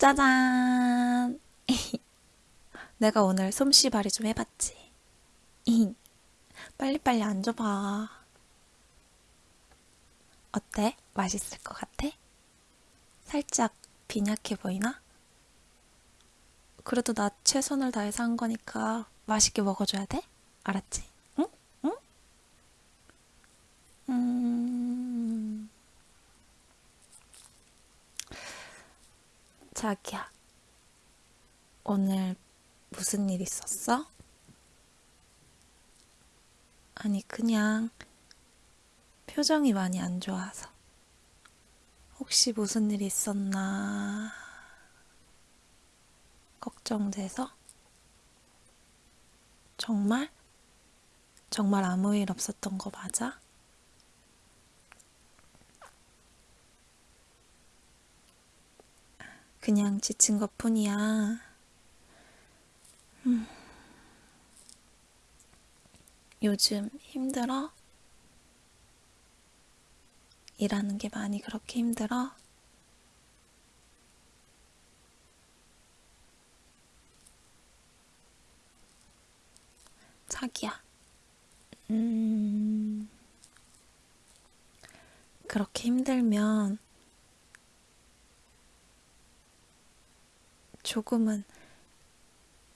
짜잔! 내가 오늘 솜씨발이 좀 해봤지. 빨리빨리 앉아봐. 어때? 맛있을 것 같아? 살짝 빈약해 보이나? 그래도 나 최선을 다해서 한 거니까 맛있게 먹어줘야 돼? 알았지? 응? 응? 음... 자기야, 오늘 무슨 일 있었어? 아니, 그냥 표정이 많이 안 좋아서. 혹시 무슨 일 있었나 걱정돼서? 정말? 정말 아무 일 없었던 거 맞아? 그냥 지친 것 뿐이야. 음. 요즘 힘들어? 일하는 게 많이 그렇게 힘들어? 자기야. 음, 그렇게 힘들면 조금은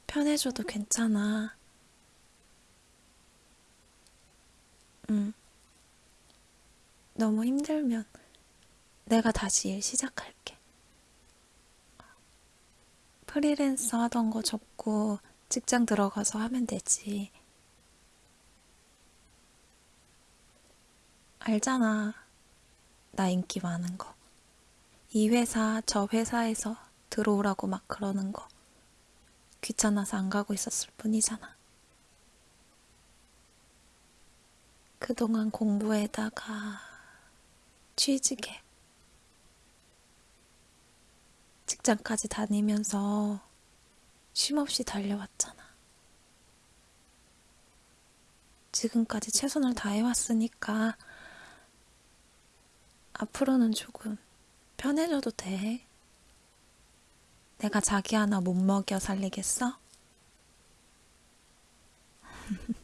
편해져도 괜찮아. 응. 너무 힘들면 내가 다시 일 시작할게. 프리랜서 하던 거 접고 직장 들어가서 하면 되지. 알잖아. 나 인기 많은 거. 이 회사, 저 회사에서 들어오라고 막 그러는 거. 귀찮아서 안 가고 있었을 뿐이잖아. 그동안 공부에다가 취직에 직장까지 다니면서 쉼없이 달려왔잖아. 지금까지 최선을 다해왔으니까 앞으로는 조금 편해져도 돼. 내가 자기 하나 못 먹여 살리겠어?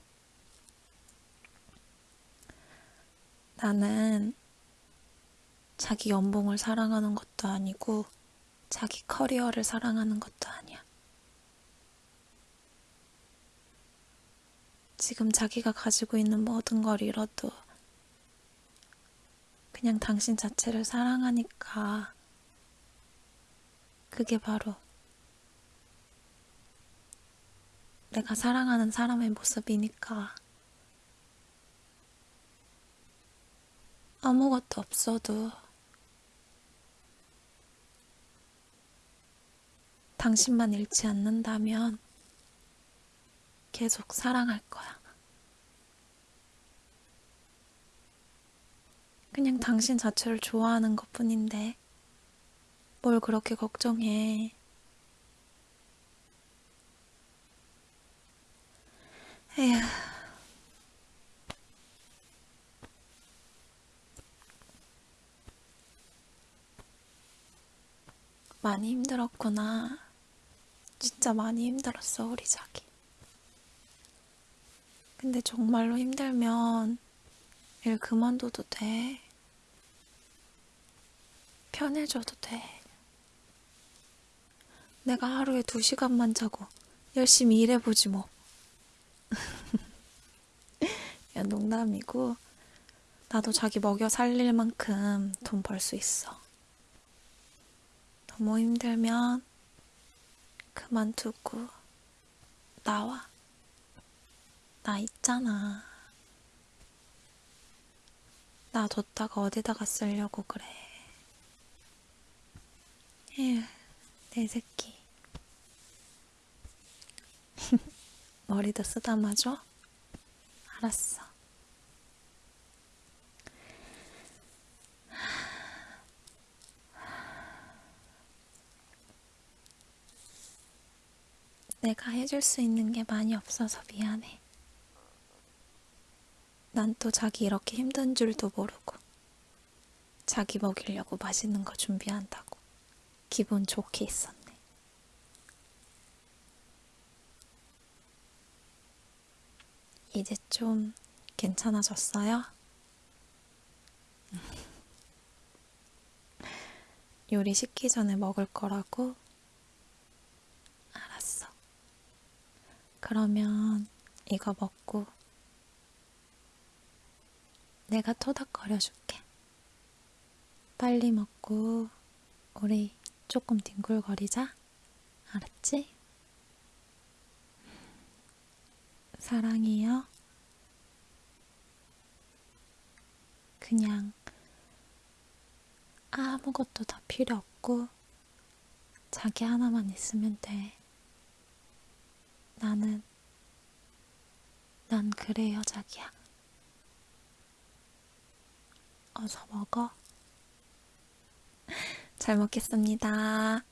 나는 자기 연봉을 사랑하는 것도 아니고 자기 커리어를 사랑하는 것도 아니야. 지금 자기가 가지고 있는 모든 걸 잃어도 그냥 당신 자체를 사랑하니까 그게 바로 내가 사랑하는 사람의 모습이니까 아무것도 없어도 당신만 잃지 않는다면 계속 사랑할 거야. 그냥 당신 자체를 좋아하는 것 뿐인데, 뭘 그렇게 걱정해. 에휴. 많이 힘들었구나. 진짜 많이 힘들었어, 우리 자기. 근데 정말로 힘들면 일 그만둬도 돼. 편해져도 돼. 내가 하루에 두 시간만 자고 열심히 일해보지 뭐. 야, 농담이고, 나도 자기 먹여 살릴 만큼 돈 벌 수 있어. 너무 힘들면 그만두고 나와. 나 있잖아. 나 뒀다가 어디다가 쓰려고 그래. 에휴, 내 새끼. 머리도 쓰다마줘? 알았어. 내가 해줄 수 있는 게 많이 없어서 미안해. 난 또 자기 이렇게 힘든 줄도 모르고 자기 먹이려고 맛있는 거 준비한다고. 기분 좋게 있었네. 이제 좀 괜찮아졌어요? 요리 식기 전에 먹을 거라고? 알았어. 그러면 이거 먹고 내가 토닥거려줄게. 빨리 먹고 우리 조금 뒹굴거리자. 알았지? 사랑해요. 그냥 아무것도 다 필요 없고 자기 하나만 있으면 돼. 나는 난 그래요, 자기야. 어서 먹어. 잘 먹겠습니다.